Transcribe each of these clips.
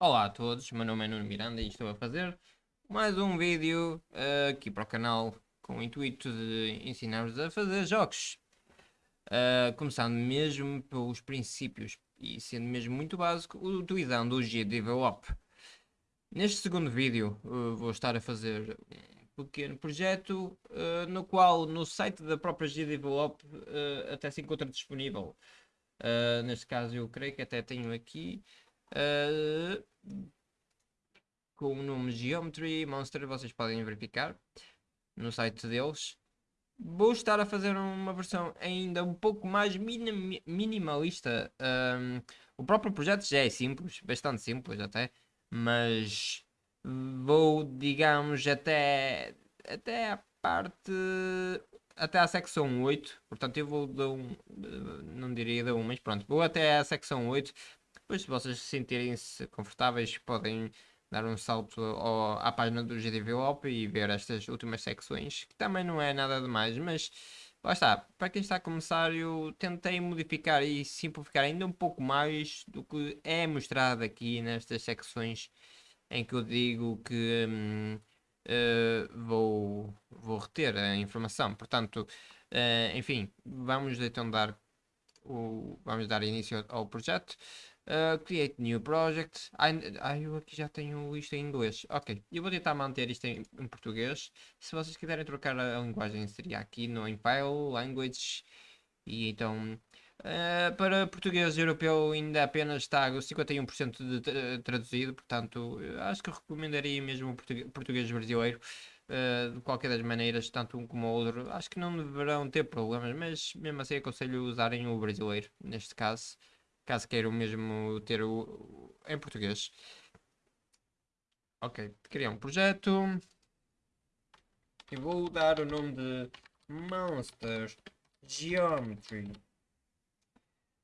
Olá a todos, meu nome é Nuno Miranda e estou a fazer mais um vídeo uh, aqui para o canal com o intuito de ensinar-vos a fazer jogos. Uh, começando mesmo pelos princípios e sendo mesmo muito básico, utilizando o GDevelop. Neste segundo vídeo uh, vou estar a fazer um pequeno projeto no qual no site da própria GDevelop até se encontra disponível. neste caso eu creio que até tenho aqui Uh, com o nome Geometry Monster, vocês podem verificar no site deles. Vou estar a fazer uma versão ainda um pouco mais minim minimalista. Um, o próprio projeto já é simples, bastante simples até, mas vou, digamos, até, até a parte até à secção 8, portanto eu vou dar um, não diria dar um, mas pronto, vou até à secção 8 depois, se vocês se sentirem-se confortáveis, podem dar um salto ao, à página do GDVOP e ver estas últimas secções, que também não é nada demais, mas lá está, para quem está a começar, eu tentei modificar e simplificar ainda um pouco mais do que é mostrado aqui nestas secções em que eu digo que hum, uh, vou, vou reter a informação. Portanto, uh, enfim, vamos então dar o, vamos dar início ao projeto. Uh, create new project. Ah, eu aqui já tenho isto em inglês. Ok, eu vou tentar manter isto em, em português. Se vocês quiserem trocar a, a, linguagem, seria aqui no em File, Language. E então, uh, para português europeu ainda apenas está 51% de traduzido. Portanto, acho que recomendaria mesmo o português, português brasileiro. Uh, de qualquer das maneiras, tanto um como o outro, acho que não deverão ter problemas, mas mesmo assim aconselho usarem o brasileiro, neste caso caso queiram mesmo ter o, em português. Ok, criar um projeto. E vou dar o nome de Monsters Geometry.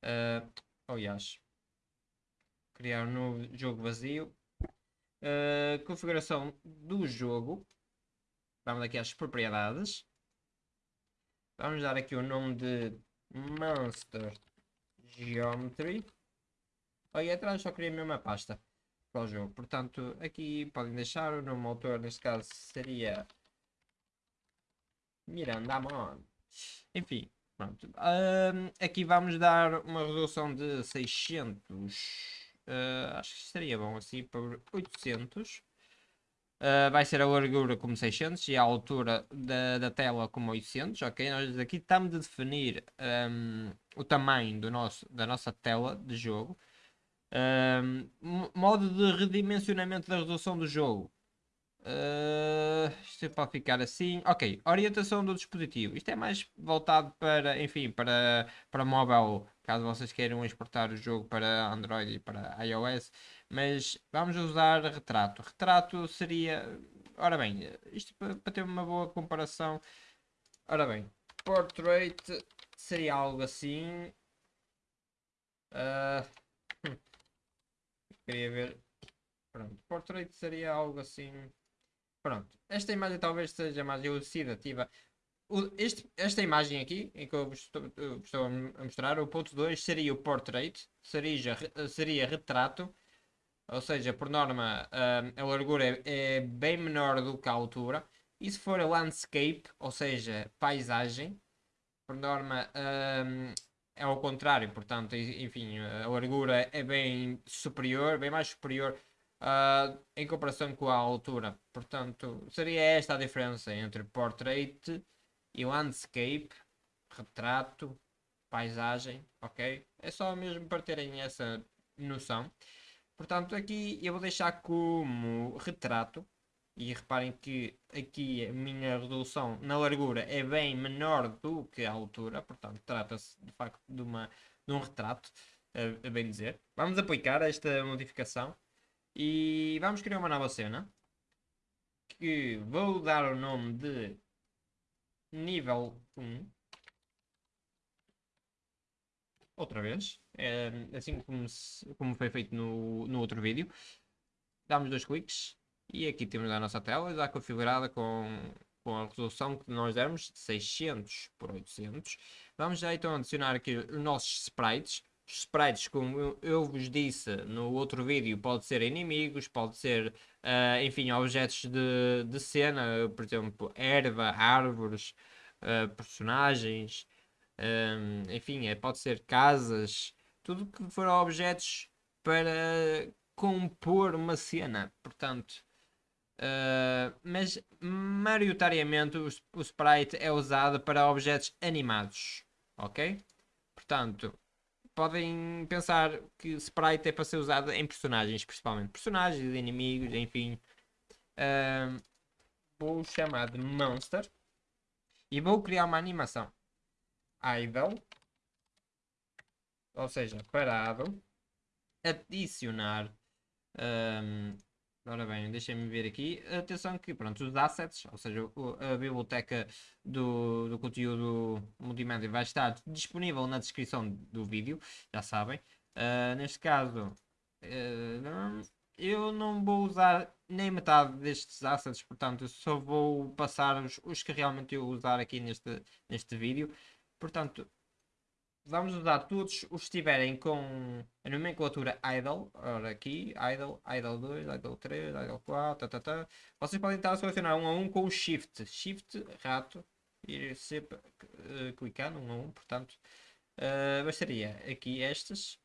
Uh, aliás, criar um novo jogo vazio. Uh, configuração do jogo. Vamos aqui às propriedades. Vamos dar aqui o nome de Monster Geometry. Aí atrás só queria a mesma pasta para o jogo. Portanto, aqui podem deixar o nome autor, neste caso seria Miranda Amon. Enfim, pronto. Uh, aqui vamos dar uma resolução de 600. Uh, acho que estaria bom assim para 800. Uh, vai ser a largura como 600 e a altura da, da tela como 800, ok? Nós aqui estamos a definir um, o tamanho do nosso, da nossa tela de jogo. Um, modo de redimensionamento da resolução do jogo. Uh, isto é pode ficar assim. Ok, orientação do dispositivo. Isto é mais voltado para, enfim, para, para mobile, caso vocês queiram exportar o jogo para Android e para iOS. Mas vamos usar retrato. Retrato seria. Ora bem, isto para, ter uma boa comparação. Ora bem, portrait seria algo assim. Uh, queria ver. Pronto, portrait seria algo assim. Pronto, esta imagem talvez seja mais elucidativa. Este, esta imagem aqui, em que eu vos estou, estou, a mostrar, o ponto 2 seria o portrait, seria, seria retrato, ou seja, por norma a largura é, é, bem menor do que a altura. E se for a landscape, ou seja, paisagem, por norma é ao contrário, portanto, enfim, a largura é bem superior, bem mais superior uh, em comparação com a altura. Portanto, seria esta a diferença entre portrait e landscape, retrato, paisagem, ok? É só mesmo para terem essa noção. Portanto, aqui eu vou deixar como retrato. E reparem que aqui a minha resolução na largura é bem menor do que a altura. Portanto, trata-se de facto de, uma, de um retrato, a, a bem dizer. Vamos aplicar esta modificação. E vamos criar uma nova cena. Que vou dar o nome de nível 1. Outra vez. É, assim como, se, como foi feito no, no outro vídeo. Damos dois cliques. E aqui temos a nossa tela já configurada com, com a resolução que nós demos de 600 por 800. Vamos já então adicionar aqui os nossos sprites. sprites, como eu, eu vos disse no outro vídeo, pode ser inimigos, pode ser, uh, enfim, objetos de, de cena, por exemplo, erva, árvores, uh, personagens, um, enfim, é, pode ser casas, tudo que for objetos para compor uma cena, portanto. Uh, mas maioritariamente o, o sprite é usado para objetos animados, ok? Portanto, podem pensar que sprite é para ser usado em personagens, principalmente personagens, inimigos, enfim. Uh, vou chamar de monster e vou criar uma animação idle, ou seja, parado, adicionar. Um, ora bem, deixem-me ver aqui. Atenção que pronto, os assets, ou seja, a biblioteca do, do conteúdo multimédia vai estar disponível na descrição do vídeo, já sabem. Uh, neste caso, uh, eu não vou usar nem metade destes assets, portanto, só vou passar os, os que realmente eu usar aqui neste, neste vídeo. Portanto, vamos usar todos os que estiverem com a nomenclatura idle. Ora, aqui, idle, idle 2, idle 3, idle 4, tá, tá. Vocês podem estar a selecionar um a um com o shift. Shift, rato, e sempre uh, clicando um a um, portanto, uh, bastaria aqui estas.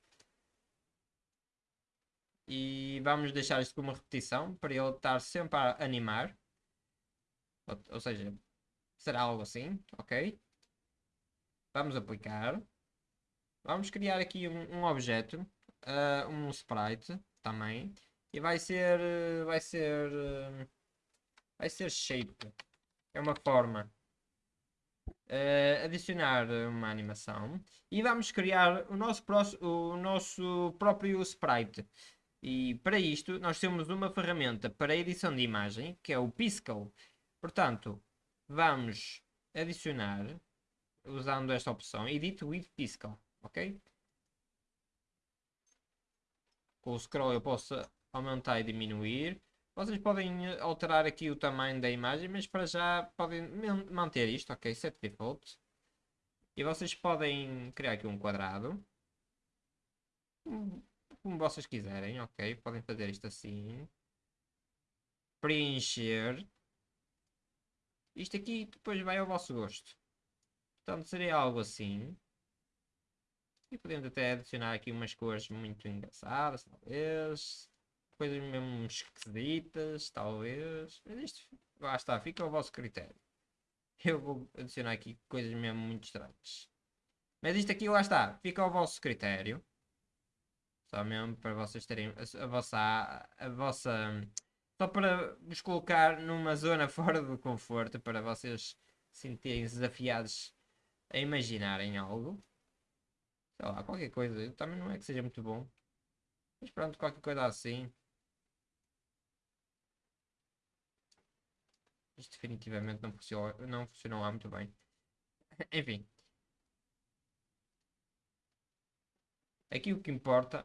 E vamos deixar isto como repetição para ele estar sempre a animar. Ou, ou seja, será algo assim, ok? Vamos aplicar. Vamos criar aqui um, um objeto, uh, um sprite também. E vai ser, vai ser, vai ser shape. É uma forma. Uh, adicionar uma animação e vamos criar o nosso, o nosso próprio sprite. E para isto nós temos uma ferramenta para edição de imagem que é o Piscal. Portanto, vamos adicionar usando esta opção Edit with Piscal, ok? Com o scroll eu posso aumentar e diminuir. Vocês podem alterar aqui o tamanho da imagem, mas para já podem manter isto, ok? Set default. E vocês podem criar aqui um quadrado. Como vocês quiserem, ok? Podem fazer isto assim. Preencher. Isto aqui depois vai ao vosso gosto. Portanto, seria algo assim. E podemos até adicionar aqui umas cores muito engraçadas, talvez. Coisas mesmo esquisitas, talvez. Mas isto, lá está, fica ao vosso critério. Eu vou adicionar aqui coisas mesmo muito estranhas. Mas isto aqui, lá está, fica ao vosso critério. Só mesmo para vocês terem a, a vossa... A vossa só para vos colocar numa zona fora do conforto, para vocês sentirem desafiados a imaginarem algo. Sei lá, qualquer coisa. Também não é que seja muito bom. Mas pronto, qualquer coisa assim. Isto definitivamente não funcionou, não funcionou lá muito bem. Enfim. Aqui o que importa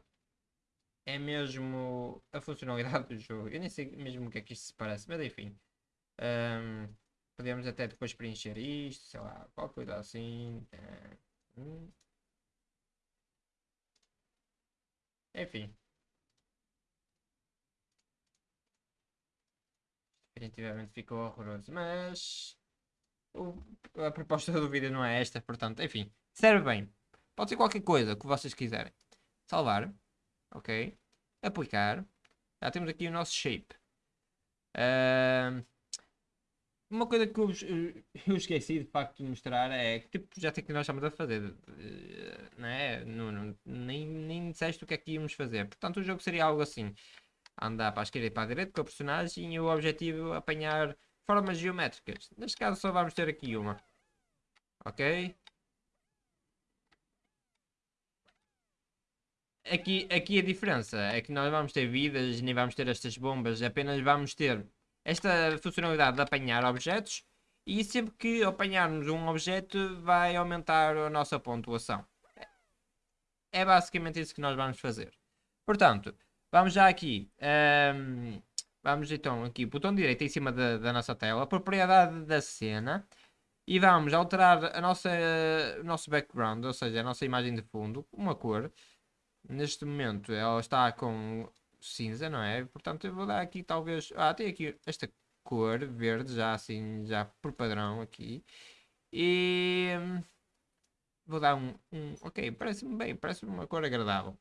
é mesmo a funcionalidade do jogo. Eu nem sei mesmo o que é que isto se parece, mas enfim. Um, Podemos até depois preencher isto, sei lá, qualquer coisa assim. É, hum. Enfim. Definitivamente ficou horroroso, mas o, a proposta do vídeo não é esta, portanto, enfim, serve bem. Pode ser qualquer coisa que vocês quiserem. Salvar, ok, aplicar, já temos aqui o nosso shape. Uh, uma coisa que eu, eu, esqueci de facto de mostrar é que tipo já tem que nós estamos a fazer, eh, não é? Não, não, nem, nem disseste o que é que íamos fazer. Portanto, o jogo seria algo assim: andar para a esquerda e para a direita com a personagem e o objetivo é apanhar formas geométricas. Neste caso, só vamos ter aqui uma, ok? Aqui, aqui a diferença é que nós vamos ter vidas, nem vamos ter estas bombas, apenas vamos ter esta funcionalidade de apanhar objetos e sempre que apanharmos um objeto vai aumentar a nossa pontuação. É basicamente isso que nós vamos fazer. Portanto, vamos já aqui. Um, vamos então aqui, botão direito em cima da, da nossa tela, propriedade da cena. E vamos alterar a nossa, o nosso background, ou seja, a nossa imagem de fundo, uma cor. neste momento ela está com cinza, não é? Portanto eu vou dar aqui talvez... Ah, tem aqui esta cor verde já assim, já por padrão aqui. E... Hum, vou dar um... um ok, parece-me bem, parece-me uma cor agradável.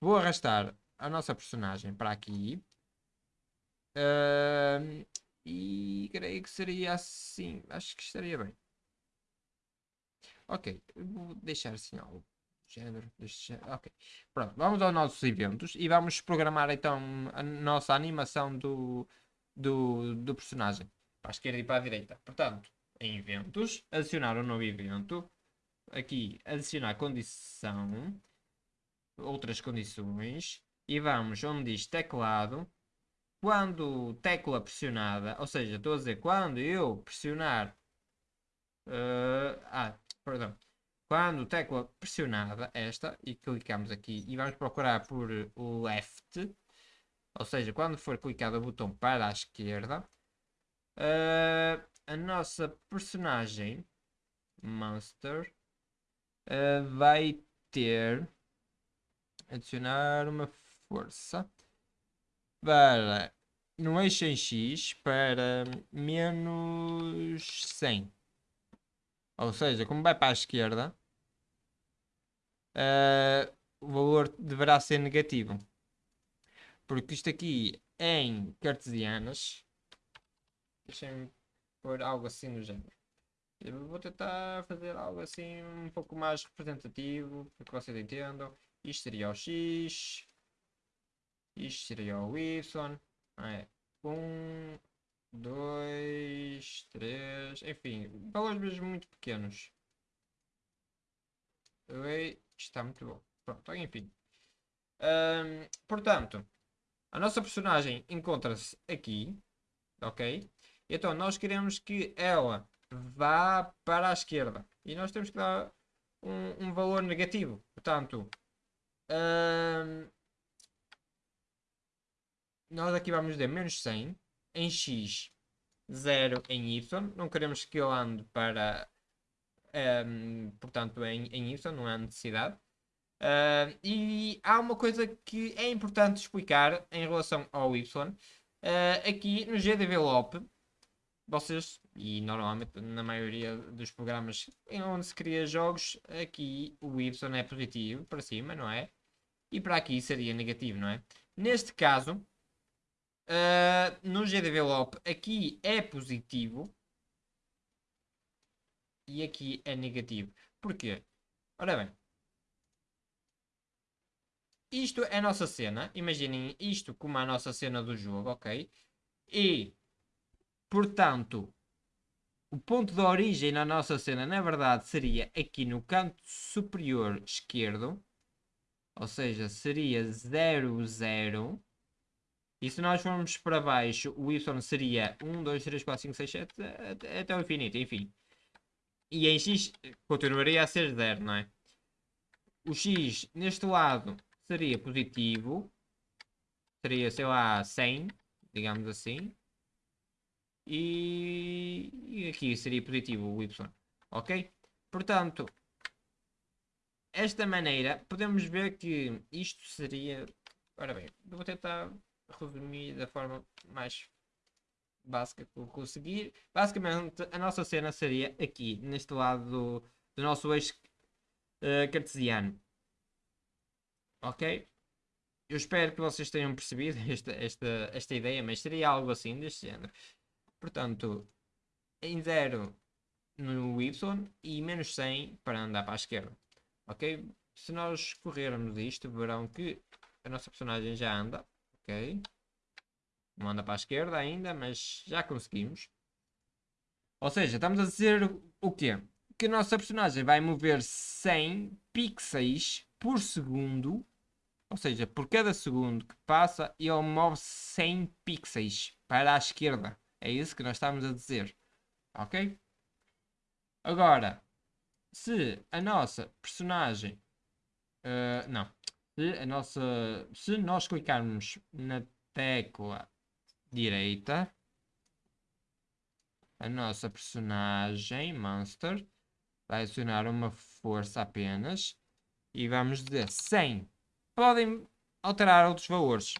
Vou arrastar a nossa personagem para aqui. Uh, e creio que seria assim. Acho que estaria bem. Ok, vou deixar assim algo. Género, ok. Pronto, vamos aos nossos eventos e vamos programar então a nossa animação do, do, do personagem. Para a esquerda e para a direita. Portanto, em eventos, adicionar um novo evento. Aqui, adicionar condição. Outras condições. E vamos onde diz teclado quando tecla pressionada, ou seja, estou a dizer, quando eu pressionar, uh, ah, perdão, quando tecla pressionada, esta, e clicamos aqui, e vamos procurar por o left, ou seja, quando for clicado o botão para a esquerda, uh, a nossa personagem, Monster, uh, vai ter, adicionar uma força, para no eixo em X para menos 100. Ou seja, como vai para a esquerda, uh, o valor deverá ser negativo. Porque isto aqui em cartesianas, deixem-me pôr algo assim no género. Eu vou tentar fazer algo assim um pouco mais representativo, para que vocês entendam. Isto seria o X, isto seria o Y. É. Um, dois, três. Enfim, valores mesmo muito pequenos. Oi, está muito bom. Pronto, enfim. Um, portanto, a nossa personagem encontra-se aqui. Ok? Então, nós queremos que ela vá para a esquerda. E nós temos que dar um, um valor negativo. Portanto, um, nós aqui vamos dizer menos 100 em x, 0 em y. Não queremos que eu ande para, um, portanto, em, em y, não há necessidade. Uh, e há uma coisa que é importante explicar em relação ao y. Uh, aqui no gdevelop, vocês, e normalmente na maioria dos programas onde se cria jogos, aqui o y é positivo para cima, não é? E para aqui seria negativo, não é? Neste caso, Uh, no gdevelop aqui é positivo e aqui é negativo. Porquê? Ora bem, isto é a nossa cena. Imaginem isto como a nossa cena do jogo, ok? E, portanto, o ponto de origem na nossa cena, na verdade, seria aqui no canto superior esquerdo. Ou seja, seria 0, 0. E se nós formos para baixo, o y seria 1, 2, 3, 4, 5, 6, 7, até, o infinito, enfim. E em x continuaria a ser 0, não é? O x neste lado seria positivo. Seria, sei lá, 100, digamos assim. E, e aqui seria positivo o y. Ok? Portanto, esta maneira, podemos ver que isto seria... Ora bem, vou tentar resumir da forma mais conseguir. Basicamente, a nossa cena seria aqui, neste lado do, do nosso eixo uh, cartesiano. Ok? Eu espero que vocês tenham percebido esta, esta, esta ideia, mas seria algo assim deste género. Portanto, em 0 no Y e menos 100 para andar para a esquerda. Ok? Se nós corrermos isto, verão que a nossa personagem já anda Ok. Não para a esquerda ainda, mas já conseguimos. Ou seja, estamos a dizer o quê? Que a nossa personagem vai mover 100 pixels por segundo. Ou seja, por cada segundo que passa, ele move 100 pixels para a esquerda. É isso que nós estamos a dizer. Ok? Agora, se a nossa personagem... Uh, não se, a nossa, se nós clicarmos na tecla direita, a nossa personagem, Monster, vai acionar uma força apenas e vamos dizer 100 podem alterar outros valores.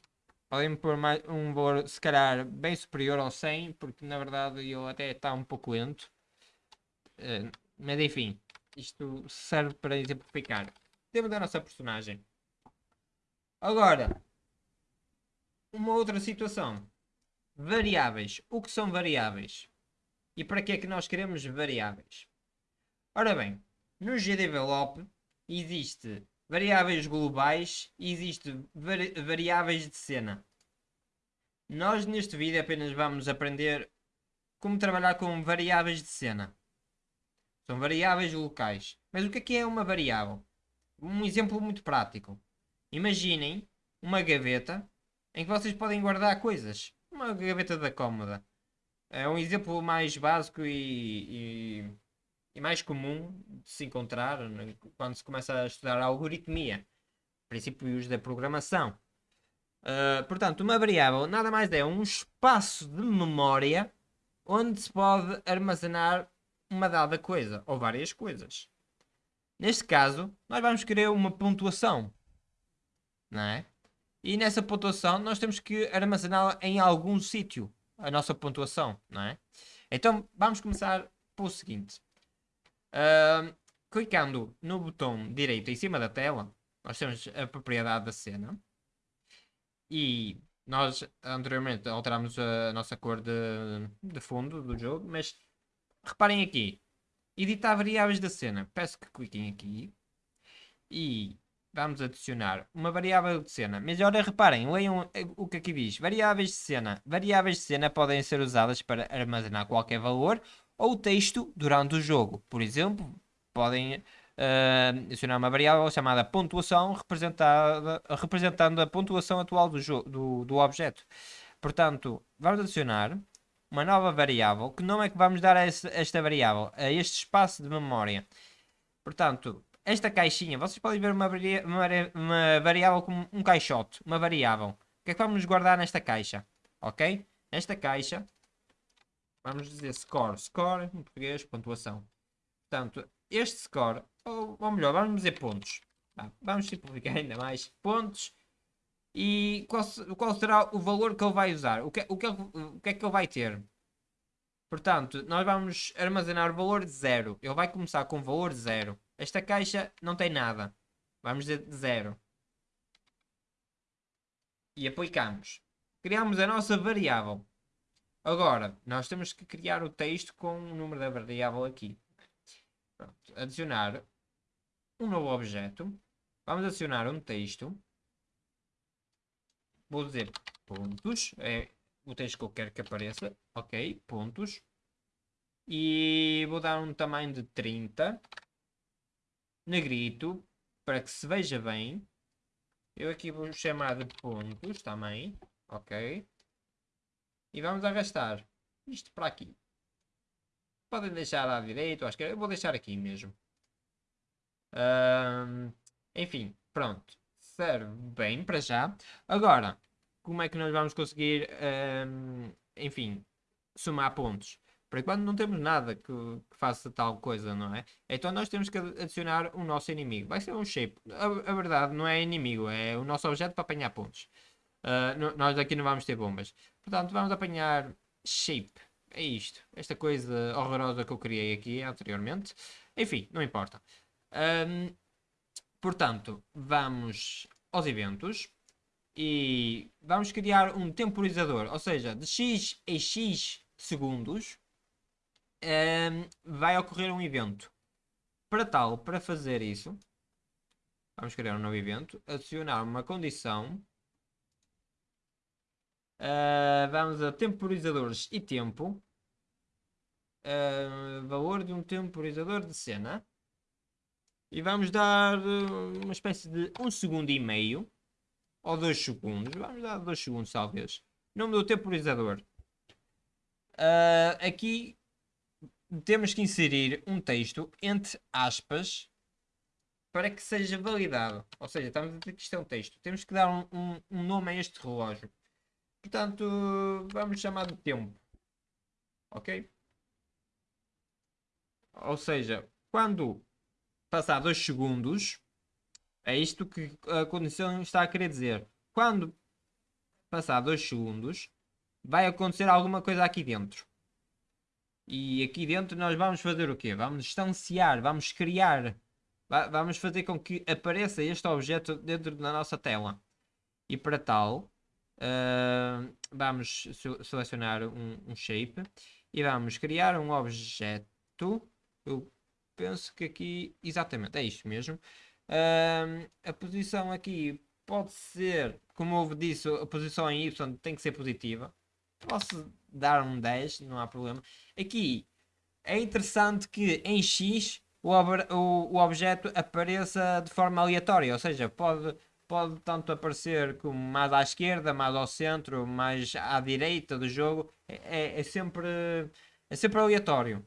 Podem pôr mais, um valor, se calhar, bem superior ao 100, porque na verdade ele até está um pouco lento. Uh, mas enfim, isto serve para exemplificar. Temos a nossa personagem. Agora, uma outra situação. Variáveis. O que são variáveis? E para que é que nós queremos variáveis? Ora bem, no GDevelop existe variáveis globais e existe vari variáveis de cena. Nós neste vídeo apenas vamos aprender como trabalhar com variáveis de cena. São variáveis locais. Mas o que é que é uma variável? Um exemplo muito prático. Imaginem uma gaveta em que vocês podem guardar coisas. Uma gaveta da cómoda. É um exemplo mais básico e, e, e mais comum de se encontrar né, quando se começa a estudar a algoritmia, princípios da programação. Uh, portanto, uma variável nada mais é um espaço de memória onde se pode armazenar uma dada coisa ou várias coisas. Neste caso, nós vamos querer uma pontuação, não é? E nessa pontuação nós temos que armazená-la em algum sítio, a nossa pontuação, não é? Então vamos começar pelo seguinte. Uh, clicando no botão direito em cima da tela, nós temos a propriedade da cena. E nós anteriormente alteramos a nossa cor de, de fundo do jogo, mas reparem aqui. Editar variáveis da cena. Peço que cliquem aqui. E vamos adicionar uma variável de cena. Mas agora reparem, leiam o que aqui diz. Variáveis de cena. Variáveis de cena podem ser usadas para armazenar qualquer valor ou texto durante o jogo. Por exemplo, podem uh, adicionar uma variável chamada pontuação representada, representando a pontuação atual do, do, do objeto. Portanto, vamos adicionar uma nova variável. Que nome é que vamos dar a esta variável? A este espaço de memória. Portanto, esta caixinha, vocês podem ver uma, uma, uma variável como um caixote, uma variável. O que é que vamos guardar nesta caixa? Ok? Nesta caixa, vamos dizer score. Score, em português, pontuação. Portanto, este score, ou, ou melhor, vamos dizer pontos. Tá? Vamos simplificar ainda mais. Pontos. E qual, qual, será o valor que ele vai usar? O que, o, que, o que é que ele vai ter? Portanto, nós vamos armazenar o valor de zero. Ele vai começar com o valor de zero. Esta caixa não tem nada. Vamos dizer zero. E aplicamos. Criamos a nossa variável. Agora, nós temos que criar o texto com o número da variável aqui. Pronto. Adicionar um novo objeto. Vamos adicionar um texto. Vou dizer pontos. É o texto que eu quero que apareça. Ok, pontos. E vou dar um tamanho de 30 negrito, para que se veja bem. Eu aqui vou chamar de pontos também, ok? E vamos arrastar isto para aqui. Podem deixar à direita ou à esquerda, eu vou deixar aqui mesmo. Um, enfim, pronto. Serve bem para já. Agora, como é que nós vamos conseguir, um, enfim, somar pontos? Por enquanto não temos nada que, que, faça tal coisa, não é? Então nós temos que adicionar o nosso inimigo. Vai ser um shape. A, a verdade não é inimigo, é o nosso objeto para apanhar pontos. Uh, nós aqui não vamos ter bombas. Portanto, vamos apanhar shape. É isto. Esta coisa horrorosa que eu criei aqui anteriormente. Enfim, não importa. Um, portanto, vamos aos eventos. E vamos criar um temporizador. Ou seja, de x em x segundos um, vai ocorrer um evento. Para tal, para fazer isso, vamos criar um novo evento, adicionar uma condição. Uh, vamos a temporizadores e tempo. Uh, valor de um temporizador de cena. E vamos dar uma espécie de um segundo e meio. Ou dois segundos. Vamos dar dois segundos talvez. Nome do temporizador. Uh, aqui temos que inserir um texto entre aspas para que seja validado. Ou seja, estamos a dizer que isto é um texto. Temos que dar um, um, um nome a este relógio. Portanto, vamos chamar de tempo. Ok? Ou seja, quando passar 2 segundos, É isto que a condição está a querer dizer. Quando passar 2 segundos, vai acontecer alguma coisa aqui dentro. E aqui dentro nós vamos fazer o quê? Vamos instanciar, vamos criar, vamos fazer com que apareça este objeto dentro da nossa tela. E para tal, uh, vamos selecionar um, um, shape e vamos criar um objeto. Eu penso que aqui, exatamente, é isto mesmo. Uh, a posição aqui pode ser, como eu disse, a posição em Y tem que ser positiva. Posso dar um 10, não há problema. Aqui é interessante que em X o, o, o objeto apareça de forma aleatória, ou seja, pode, pode tanto aparecer como mais à esquerda, mais ao centro, mais à direita do jogo, é, é, é sempre, é sempre aleatório.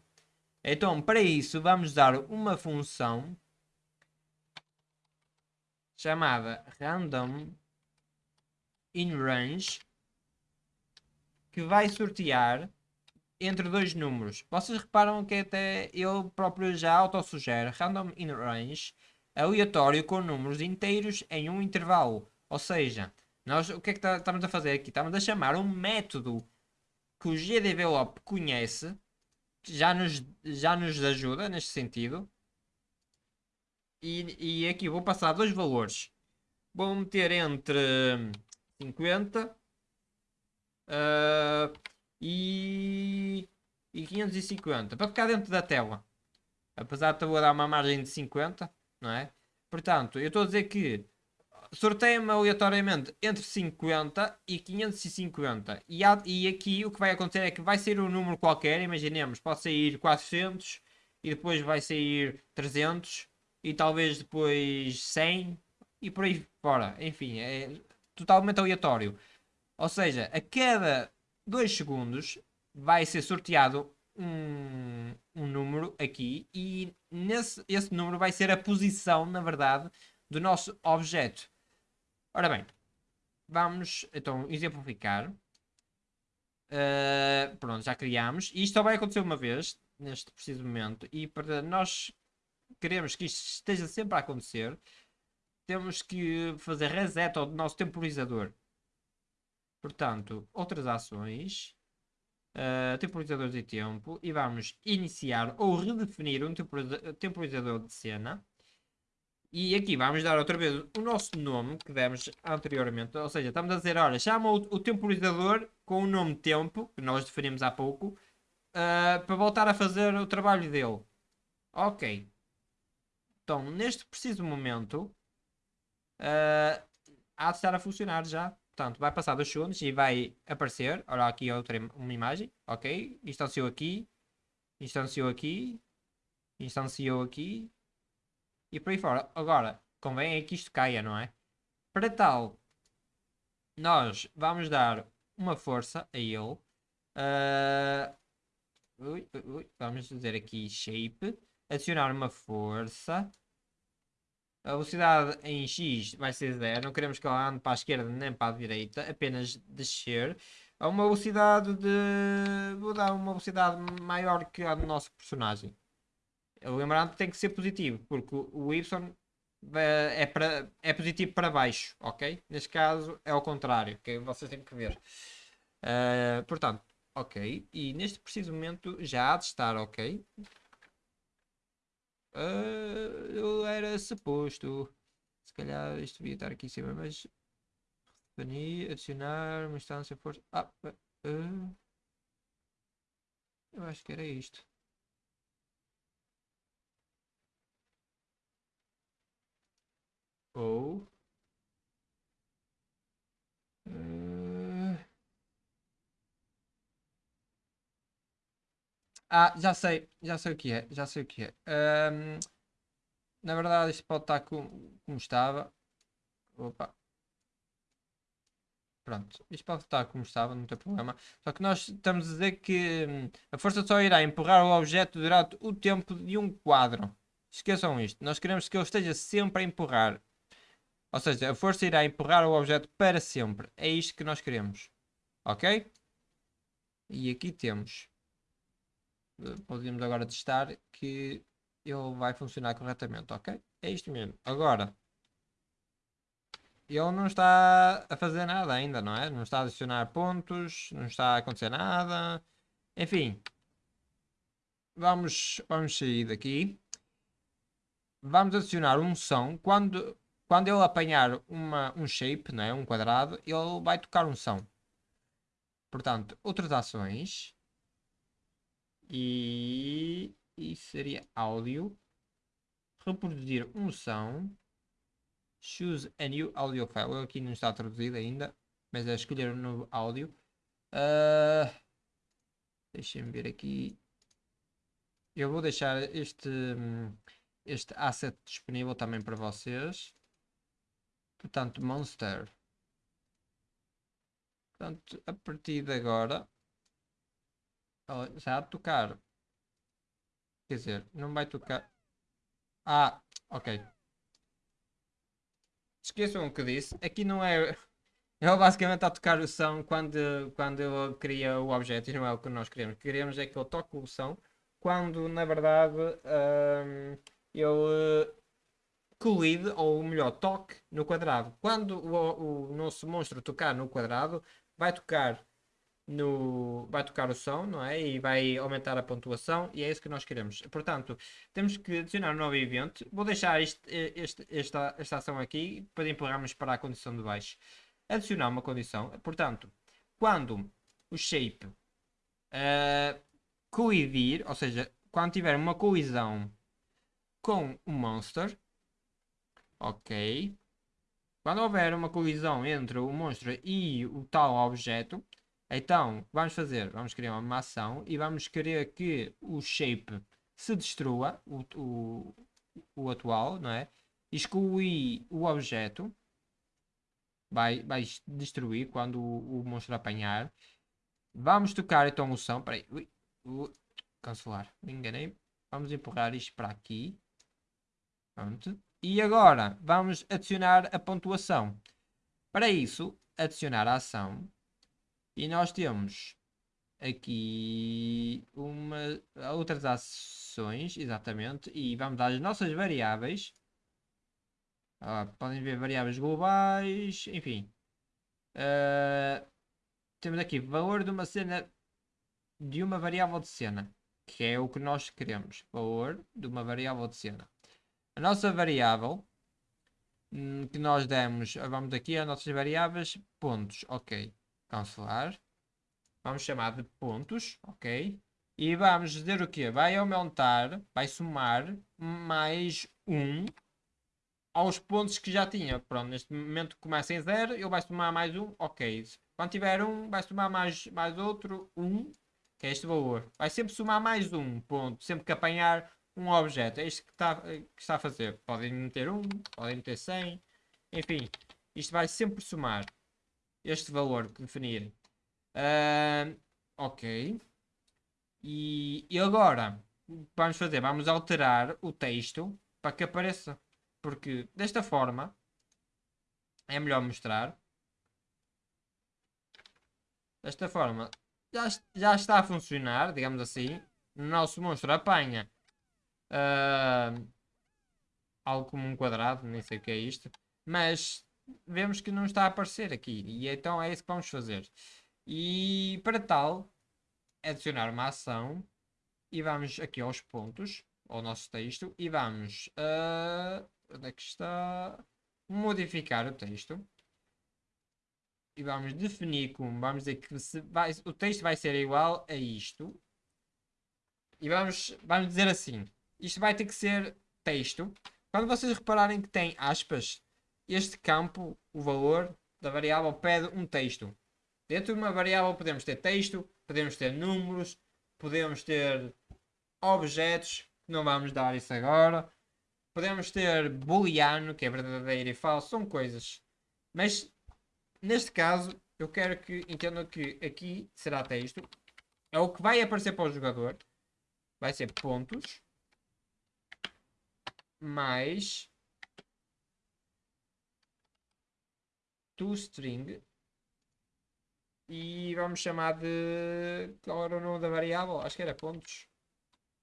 Então, para isso, vamos dar uma função chamada random in range que vai sortear entre dois números. Vocês reparam que até ele próprio já autossugere random in range aleatório com números inteiros em um intervalo. Ou seja, nós o que é que tá, estamos a fazer aqui? Estamos a chamar um método que o GDevelop conhece, já nos, já nos ajuda neste sentido. E, e aqui vou passar dois valores. Vou meter entre 50 Uh, e, e 550 para ficar dentro da tela. Apesar de eu dar uma margem de 50, não é? Portanto, eu estou a dizer que sorteia-me aleatoriamente entre 50 e 550. E, há, e aqui o que vai acontecer é que vai sair um número qualquer, imaginemos, pode sair 400 e depois vai sair 300 e talvez depois 100 e por aí fora. Enfim, é totalmente aleatório. Ou seja, a cada 2 segundos vai ser sorteado um, um número aqui e nesse, esse número vai ser a posição, na verdade, do nosso objeto. Ora bem, vamos então exemplificar. Uh, pronto, já criamos. E isto só vai acontecer uma vez, neste preciso momento. E para nós queremos que isto esteja sempre a acontecer, temos que fazer reset ao nosso temporizador. Portanto, outras ações, uh, temporizadores de tempo, e vamos iniciar ou redefinir um temporizador de cena. E aqui vamos dar outra vez o nosso nome que demos anteriormente. Ou seja, estamos a dizer, olha, chama o, o temporizador com o nome tempo, que nós definimos há pouco, uh, para voltar a fazer o trabalho dele. Ok. Então, neste preciso momento, uh, há de estar a funcionar já. Portanto, vai passar 2 segundos e vai aparecer. Olha aqui outra uma imagem. Ok. Instanciou aqui. Instanciou aqui. Instanciou aqui. E por aí fora. Agora, convém é que isto caia, não é? Para tal, nós vamos dar uma força a ele. Uh, ui, ui, vamos dizer aqui shape. Adicionar uma força. A velocidade em X vai ser 0. Não queremos que ela ande para a esquerda nem para a direita. Apenas descer. A uma velocidade de... Vou dar uma velocidade maior que a do nosso personagem. Lembrando que tem que ser positivo. Porque o Y é, para, é positivo para baixo. Ok? Neste caso é ao contrário. Que vocês têm que ver. Uh, portanto, ok. E neste preciso momento já há de estar ok. Uh, eu era suposto. Se calhar isto devia estar aqui em cima, mas. Definir, adicionar uma instância força. Ah, uh, eu acho que era isto. Ou. Uh, Ah, já sei, já sei o que é, já sei o que é. Um, na verdade, isto pode estar como, como estava. Opa. Pronto, isto pode estar como estava, não tem problema. Só que nós estamos a dizer que hum, a força só irá empurrar o objeto durante o tempo de um quadro. Esqueçam isto. Nós queremos que ele esteja sempre a empurrar. Ou seja, a força irá empurrar o objeto para sempre. É isto que nós queremos. Ok? E aqui temos podemos agora testar que ele vai funcionar corretamente, ok? É isto mesmo. Agora, ele não está a fazer nada ainda, não é? Não está a adicionar pontos, não está a acontecer nada. Enfim, vamos, vamos sair daqui. Vamos adicionar um som. Quando, quando ele apanhar uma, um shape, não é? um quadrado, ele vai tocar um som. Portanto, outras ações. E, e seria áudio. Reproduzir um som. Choose a new audio file. Aqui não está traduzido ainda, mas é escolher um novo áudio. Uh, Deixem-me ver aqui. Eu vou deixar este, este asset disponível também para vocês. Portanto, Monster. Portanto, a partir de agora, já a tocar. Quer dizer, não vai tocar. Ah, ok. Esqueçam o que disse. Aqui não é. Ele basicamente a tocar o som quando, quando ele cria o objeto e não é o que nós queremos. O que queremos é que ele toque o som quando na verdade um, ele colide, ou melhor, toque no quadrado. Quando o, o nosso monstro tocar no quadrado, vai tocar no vai tocar o som, não é? E vai aumentar a pontuação e é isso que nós queremos. Portanto, temos que adicionar um novo evento. Vou deixar este, este, esta, esta ação aqui para empurrarmos para a condição de baixo. Adicionar uma condição. Portanto, quando o shape uh, colidir, ou seja, quando tiver uma colisão com o monster, ok, quando houver uma colisão entre o monstro e o tal objeto, então vamos fazer, vamos criar uma ação e vamos querer que o shape se destrua, o, o, o atual, não é? Excluir o objeto, vai, vai destruir quando o, o monstro apanhar. Vamos tocar então o som, peraí, ui, ui, cancelar, me enganei. Vamos empurrar isto para aqui. Pronto. E agora vamos adicionar a pontuação. Para isso, adicionar a ação. E nós temos aqui uma, outras ações, exatamente. E vamos as nossas variáveis. Ah, podem ver variáveis globais, enfim. Uh, temos aqui valor de uma cena de uma variável de cena, que é o que nós queremos. Valor de uma variável de cena. A nossa variável hum, que nós demos, vamos aqui as nossas variáveis, pontos, ok, cancelar. Vamos chamar de pontos, ok. E vamos dizer o que? Vai aumentar, vai somar mais 1 aos pontos que já tinha. Pronto, neste momento começa em 0, ele vai somar mais 1, ok. Quando tiver 1, vai somar mais, mais outro 1, que é este valor. Vai sempre somar mais 1 ponto, sempre que apanhar um objeto. É isto que está, que está a fazer. Podem meter 1, podem meter 100. Enfim, isto vai sempre somar este valor que definirem. Uh, ok. E, e agora, vamos fazer? Vamos alterar o texto para que apareça. Porque desta forma é melhor mostrar. Desta forma já, já está a funcionar, digamos assim. O nosso monstro apanha uh, algo como um quadrado, nem sei o que é isto, mas vemos que não está a aparecer aqui e então é isso que vamos fazer. E para tal, adicionar uma ação e vamos aqui aos pontos, ao nosso texto e vamos, uh, onde é que está? Modificar o texto. E vamos definir como, vamos dizer que vai, o texto vai ser igual a isto. E vamos, vamos dizer assim, isto vai ter que ser texto. Quando vocês repararem que tem aspas, este campo, o valor da variável, pede um texto. Dentro de uma variável podemos ter texto, podemos ter números, podemos ter objetos, não vamos dar isso agora. Podemos ter booleano, que é verdadeiro e falso, são coisas. Mas, neste caso, eu quero que entendam que aqui será texto. É o que vai aparecer para o jogador. Vai ser pontos mais toString e vamos chamar de qual era o nome da variável? Acho que era pontos.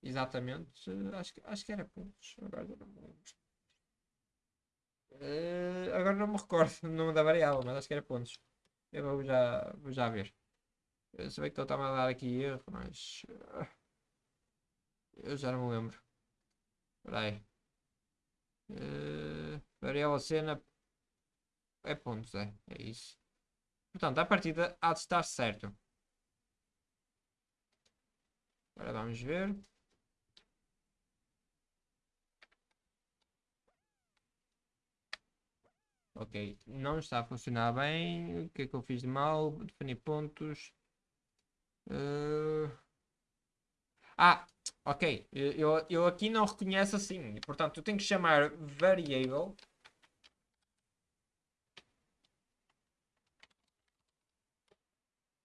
Exatamente. Acho que, acho que era pontos. Agora não me lembro. Uh, agora não me recordo o nome da variável, mas acho que era pontos. Eu vou já, vou já ver. Eu sei que estou a dar aqui erro, mas. Uh, eu já não me lembro. Espera aí. Uh, variável cena. É pontos, é. É isso. Portanto, a partida há de estar certo. Agora vamos ver. Ok, não está a funcionar bem. O que é que eu fiz de mal? Definir pontos. Uh... Ah, ok. Eu, eu aqui não reconheço assim. Portanto, eu tenho que chamar variable.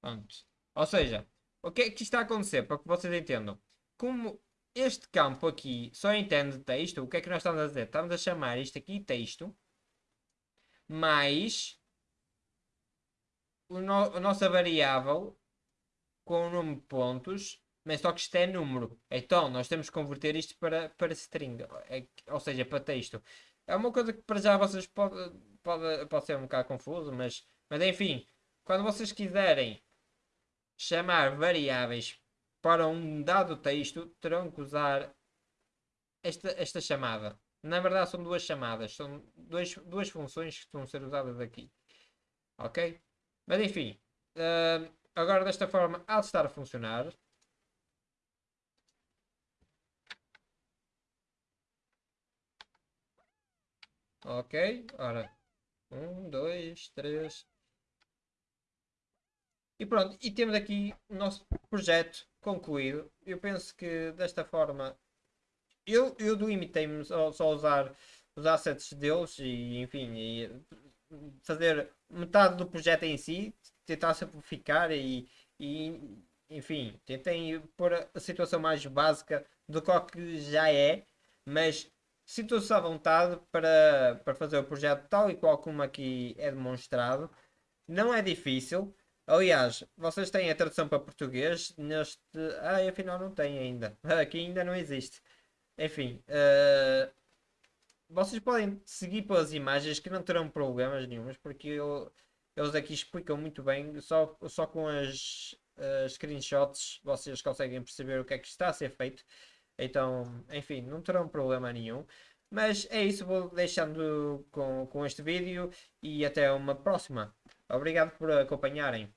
Pronto. Ou seja, o que é que está a acontecer? Para que vocês entendam. Como este campo aqui só entende texto, o que é que nós estamos a dizer? Estamos a chamar isto aqui texto mais no, a nossa variável com o número de pontos, mas só que isto é número. Então, nós temos que converter isto para, para string, é, ou seja, para texto. É uma coisa que para já vocês pode, pode, pode ser um bocado confuso, mas, mas enfim, quando vocês quiserem chamar variáveis para um dado texto, terão que usar esta, esta chamada. Na verdade são duas chamadas, são dois, duas funções que estão a ser usadas aqui. Ok? Mas enfim, uh, agora desta forma há de estar a funcionar. Ok, ora, um, dois, três. E pronto, e temos aqui o nosso projeto concluído. Eu penso que desta forma eu, eu limitei-me só, só usar os assets deles e enfim, e fazer metade do projeto em si, tentar simplificar e, e enfim, tentei pôr a situação mais básica do que já é, mas sinto-se à vontade para, para fazer o projeto tal e qual como aqui é demonstrado. Não é difícil. Aliás, vocês têm a tradução para português neste. Ah, afinal não tem ainda. Aqui ainda não existe. Enfim, uh, vocês podem seguir pelas imagens que não terão problemas nenhums, porque eu, eles aqui explicam muito bem, só, só com as uh, screenshots vocês conseguem perceber o que é que está a ser feito. Então, enfim, não terão problema nenhum. Mas é isso, vou deixando com, com este vídeo e até uma próxima. Obrigado por acompanharem.